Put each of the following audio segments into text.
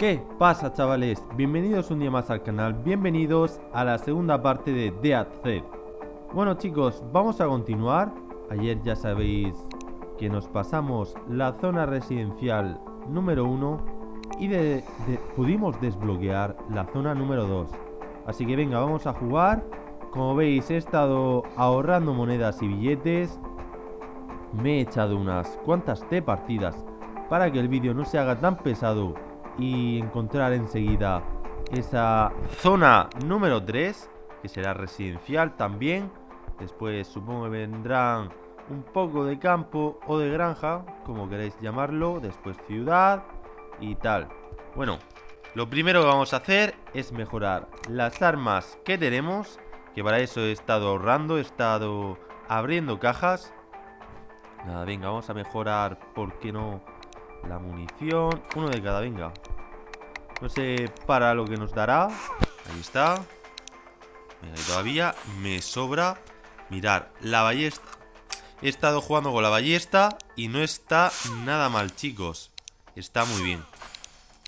¿Qué pasa chavales? Bienvenidos un día más al canal, bienvenidos a la segunda parte de Dead Zed Bueno chicos, vamos a continuar. Ayer ya sabéis que nos pasamos la zona residencial número 1 Y de, pudimos desbloquear la zona número 2 Así que venga, vamos a jugar. Como veis he estado ahorrando monedas y billetes. Me he echado unas cuantas de partidas Para que el vídeo no se haga tan pesado y encontrar enseguida esa zona número 3, que será residencial también. Después supongo que vendrán un poco de campo o de granja, como queréis llamarlo, después ciudad y tal. Bueno, lo primero que vamos a hacer es mejorar las armas que tenemos, que para eso he estado ahorrando, he estado abriendo cajas. Nada, venga, vamos a mejorar, ¿por qué no? La munición, uno de cada, venga No sé para lo que nos dará. Ahí está. Venga, y todavía me sobra Mirar, la ballesta. He estado jugando con la ballesta Y no está nada mal, chicos. Está muy bien.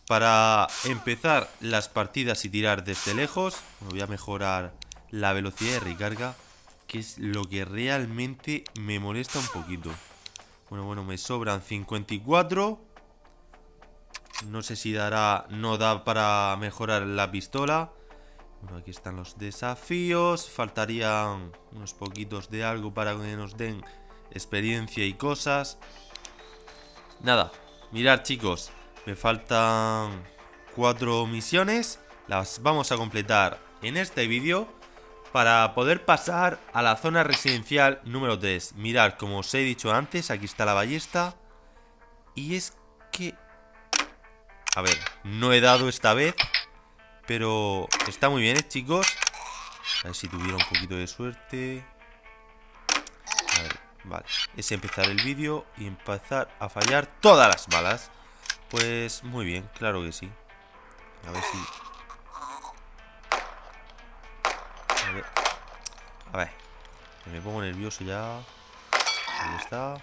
Para empezar las partidas y tirar desde lejos Voy a mejorar la velocidad de recarga Que es lo que realmente me molesta un poquito. Bueno, bueno, me sobran 54 No sé si dará... No da para mejorar la pistola. Bueno, aquí están los desafíos. Faltarían unos poquitos de algo para que nos den experiencia y cosas. Nada, mirad chicos. Me faltan cuatro misiones. Las vamos a completar en este vídeo para poder pasar a la zona residencial número 3 Mirad, como os he dicho antes, aquí está la ballesta. Y es que... A ver, no he dado esta vez Pero está muy bien, ¿eh, chicos? A ver si tuviera un poquito de suerte A ver, vale Es empezar el vídeo y empezar a fallar todas las balas Pues muy bien, claro que sí A ver si A ver. Me pongo nervioso ya. Ahí está.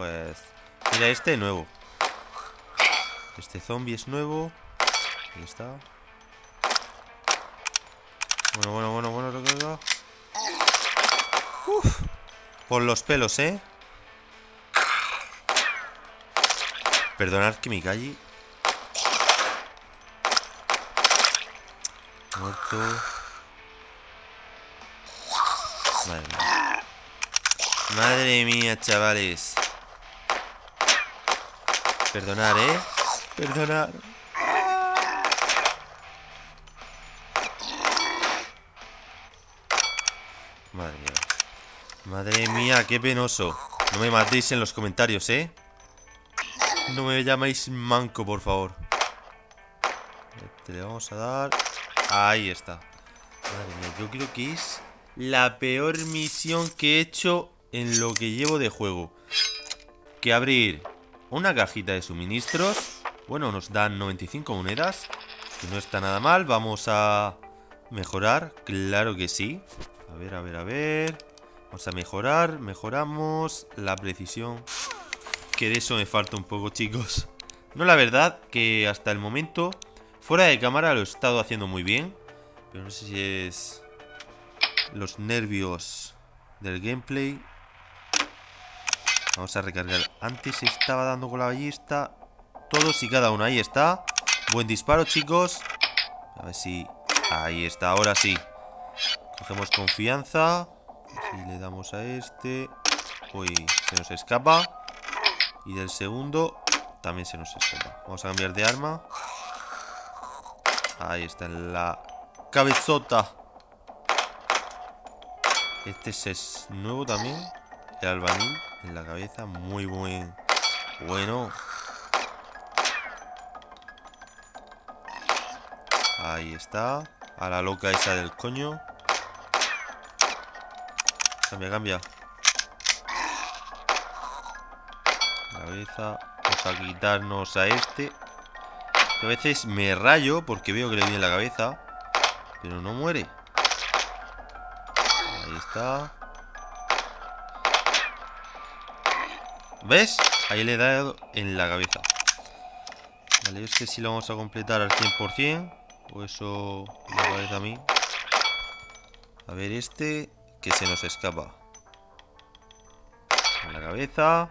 Pues... Mira, este nuevo. Este zombie es nuevo. Ahí está. Bueno, bueno, bueno, bueno, recarga. Uf. Por los pelos, ¿eh? Perdonad que me calle Muerto. Madre mía. Madre mía, chavales. Perdonar, ¿eh? Perdonar. Madre mía. Madre mía, qué penoso. No me matéis en los comentarios, ¿eh? No me llamáis manco, por favor. Este le vamos a dar Ahí está Madre mía, yo creo que es la peor misión que he hecho en lo que llevo de juego Que abrir una cajita de suministros Bueno, nos dan 95 monedas Que no está nada mal Vamos a mejorar, claro que sí A ver, a ver, a ver Vamos a mejorar, mejoramos La precisión Que de eso me falta un poco, chicos No, la verdad que hasta el momento Fuera de cámara lo he estado haciendo muy bien. Pero no sé si es los nervios del gameplay. Vamos a recargar. Antes estaba dando con la ballesta. Todos y cada uno. Ahí está. Buen disparo, chicos. A ver si... Ahí está, ahora sí. Cogemos confianza. Si le damos a este. Uy, se nos escapa. Y del segundo también se nos escapa. Vamos a cambiar de arma. Ahí está, en la cabezota. Este es nuevo también. El albañil en la cabeza. Muy buen. Bueno. Ahí está. A la loca esa del coño. Cambia, cambia. Cabeza. Vamos a quitarnos a este. A veces me rayo porque veo que le viene la cabeza. Pero no muere. Ahí está. ¿Ves? Ahí le he dado en la cabeza. Vale, este sí lo vamos a completar al 100%. O eso me parece a mí. A ver, este que se nos escapa. En la cabeza.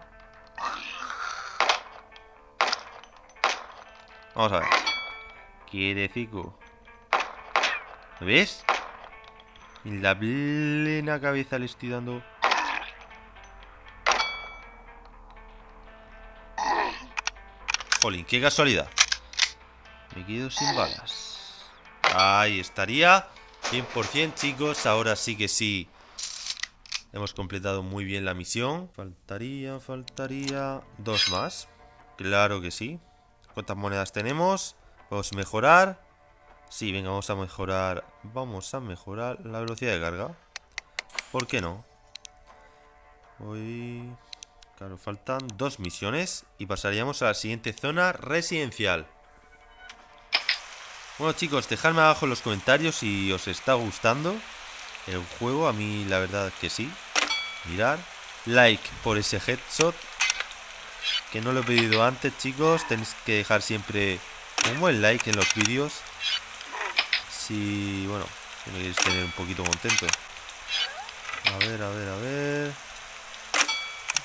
Vamos a ver. Quietecico. ¿Ves? En la plena cabeza le estoy dando. Jolín, qué casualidad. Me quedo sin balas. Ahí estaría. 100% chicos. Ahora sí que sí. Hemos completado muy bien la misión. Faltaría, faltaría... Dos más. Claro que sí. ¿Cuántas monedas tenemos? Podemos mejorar. Sí, venga, vamos a mejorar. Vamos a mejorar la velocidad de carga. ¿Por qué no? Hoy... Claro, faltan dos misiones y pasaríamos a la siguiente zona residencial. Bueno chicos, dejadme abajo en los comentarios si os está gustando el juego. A mí la verdad que sí. Mirar. Like por ese headshot. Que no lo he pedido antes chicos. Tenéis que dejar siempre un buen like en los vídeos. Si, bueno, si me queréis tener un poquito contento. A ver, a ver, a ver.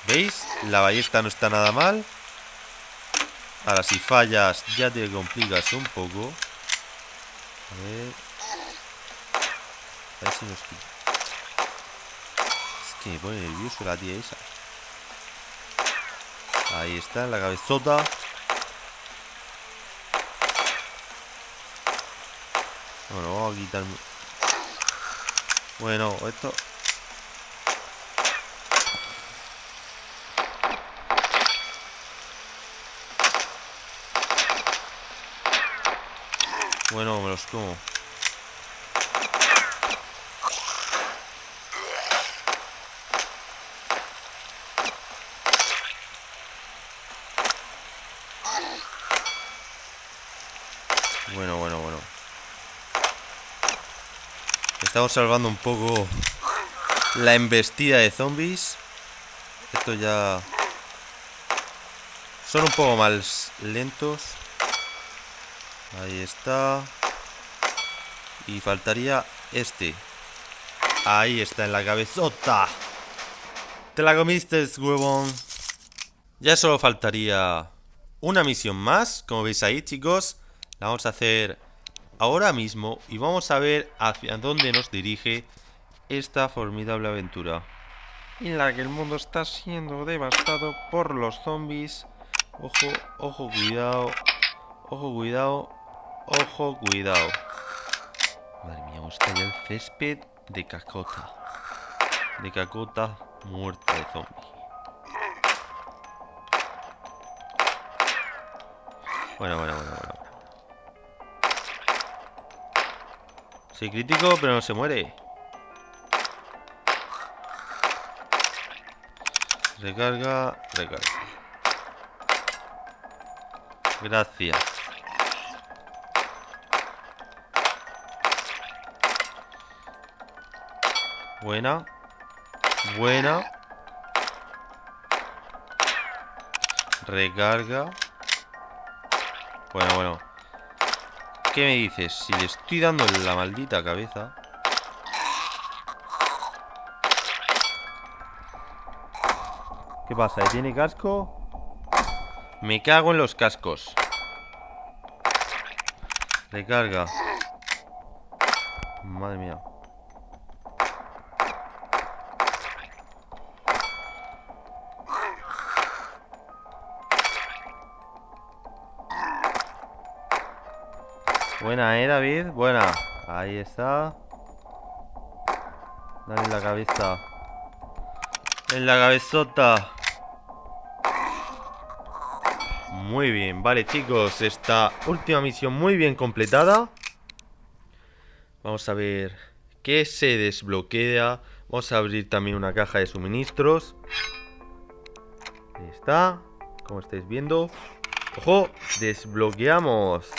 ¿Veis? La ballesta no está nada mal. Ahora si fallas ya te complicas un poco. A ver. A ver si nos. Es que me pone nervioso la tía esa. Ahí está, la cabezota. Bueno, vamos a quitarme. Bueno, esto. Bueno, me los como. Bueno, bueno, bueno. Estamos salvando un poco la embestida de zombies. Esto ya... Son un poco más lentos. Ahí está. Y faltaría este. Ahí está, en la cabezota. Te la comiste, huevón. Ya solo faltaría una misión más. Como veis ahí, chicos. La vamos a hacer ahora mismo. Y vamos a ver hacia dónde nos dirige esta formidable aventura. En la que el mundo está siendo devastado por los zombies. Ojo, ojo, cuidado. Ojo, cuidado. Ojo, cuidado. Madre mía, está ya el césped de cacota. De cacota muerta de zombie. Bueno, bueno, bueno, bueno. Soy crítico, pero no se muere. Recarga, recarga. Gracias. Buena. Buena. Recarga. Bueno, bueno. ¿Qué me dices? Si le estoy dando la maldita cabeza. ¿Qué pasa? ¿Tiene casco? Me cago en los cascos. Recarga. Madre mía. Buena, ¿eh, David? Buena. Ahí está. Dale en la cabeza. En la cabezota. Muy bien. Vale, chicos. Esta última misión muy bien completada. Vamos a ver qué se desbloquea. Vamos a abrir también una caja de suministros. Ahí está. Como estáis viendo. ¡Ojo! Desbloqueamos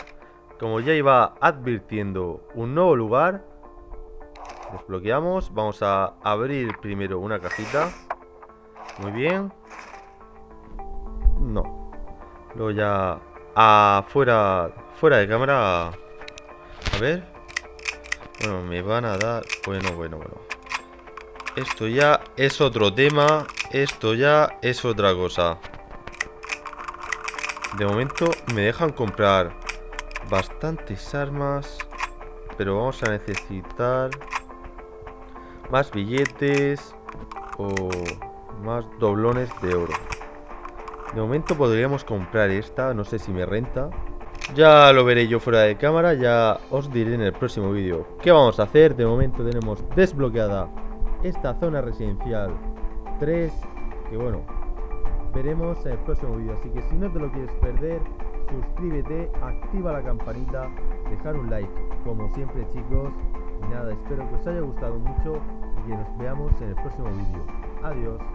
como ya iba advirtiendo un nuevo lugar, desbloqueamos. Vamos a abrir primero una cajita. Muy bien. Luego ya afuera, fuera de cámara. A ver. Bueno, me van a dar... Bueno, bueno, bueno. Esto ya es otro tema. Esto ya es otra cosa. De momento me dejan comprar bastantes armas. Pero vamos a necesitar más billetes o más doblones de oro. De momento podríamos comprar esta, no sé si me renta. Ya lo veré yo fuera de cámara, ya os diré en el próximo vídeo qué vamos a hacer. De momento tenemos desbloqueada esta zona residencial 3, que bueno, veremos en el próximo vídeo. Así que si no te lo quieres perder, suscríbete, activa la campanita, dejar un like, como siempre chicos. Y nada, espero que os haya gustado mucho y que nos veamos en el próximo vídeo. Adiós.